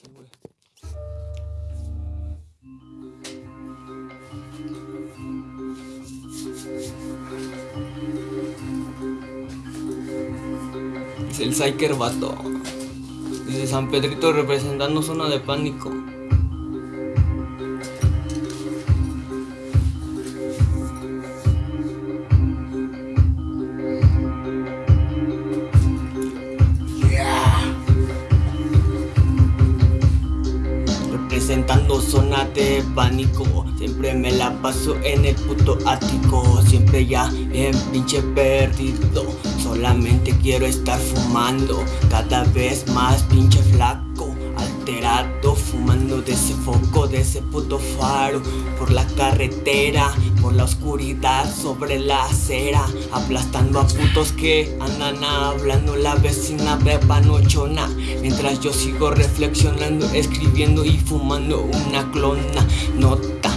Es el Psyker vato. Dice San Pedrito representando zona de pánico. Representando zona de pánico. Siempre me la paso en el puto ático. Siempre ya en pinche perdido. Solamente quiero estar fumando. Cada vez más pinche flaco Alterado fumando ese puto faro Por la carretera Por la oscuridad sobre la acera Aplastando a putos que andan hablando La vecina beba nochona Mientras yo sigo reflexionando Escribiendo y fumando una clona Nota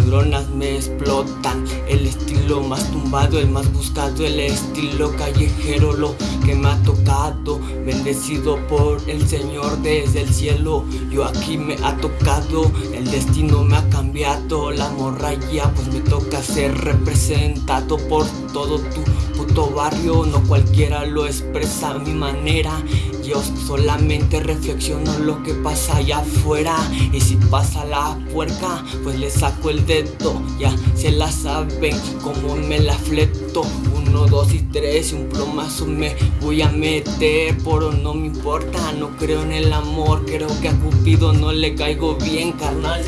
neuronas me explotan. El estilo más tumbado, el más buscado El estilo callejero, lo que me ha tocado. Bendecido por el Señor desde el cielo Yo aquí me ha tocado. El destino me ha cambiado La morralla pues me toca ser representado por todo tu puto barrio. No cualquiera lo expresa a mi manera yo solamente reflexiono lo que pasa allá afuera. Y si pasa la puerca, pues le saco el dedo. Ya se la saben como me la fleto. Uno, dos y tres y un plomazo me voy a meter. Pero no me importa, no creo en el amor. Creo que a Cupido no le caigo bien, carnal.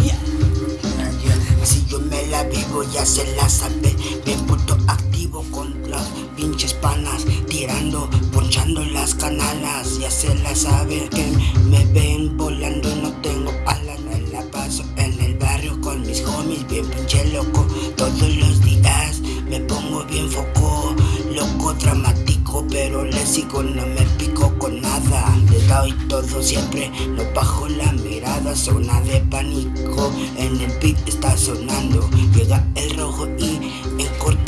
Si yo me la vivo ya se la sabe. Bien puto activo con las pinches panas Tirando, ponchando las canalas Ya se la sabe que me ven volando no tengo alas Me la paso en el barrio con mis homies Bien pinche loco. Todos los días Me pongo bien foco Loco dramático pero le sigo no me pico con nada. Le doy todo siempre no bajo la mirada Zona de pánico. En el beat está sonando Llega el rojo y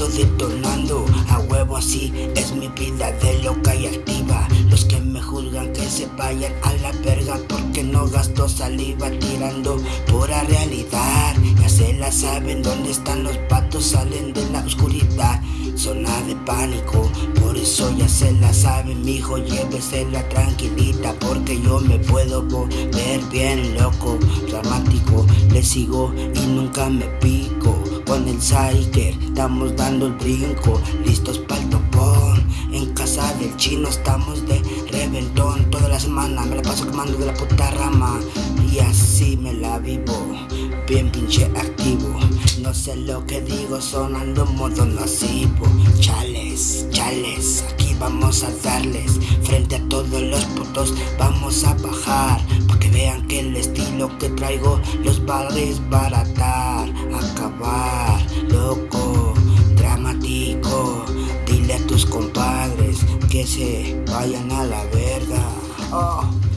corto detonando A huevo así es mi vida de loca y activa. Los que me juzgan que se vayan a la verga Porque no gasto saliva tirando pura realidad. Ya se la saben dónde están los patos salen de la oscuridad. Zona de pánico, por eso ya se la saben Mijo llévesela tranquilita Porque yo me puedo volver bien loco Dramático, le sigo y nunca me pico Con el Psyker. Estamos dando el brinco Listos para el topón. En casa del chino estamos de reventón. Toda la semana me la paso quemando de la puta rama. Y así me la vivo Bien pinche activo. No sé lo que digo sonando modo nocivo. Chales, chales, aquí vamos a darles. Frente a todos los putos vamos a bajar. Pa' que vean que el estilo que traigo los va a desbaratar Acabar, loco, dramático Dile a tus compadres que se vayan a la verga. Oh.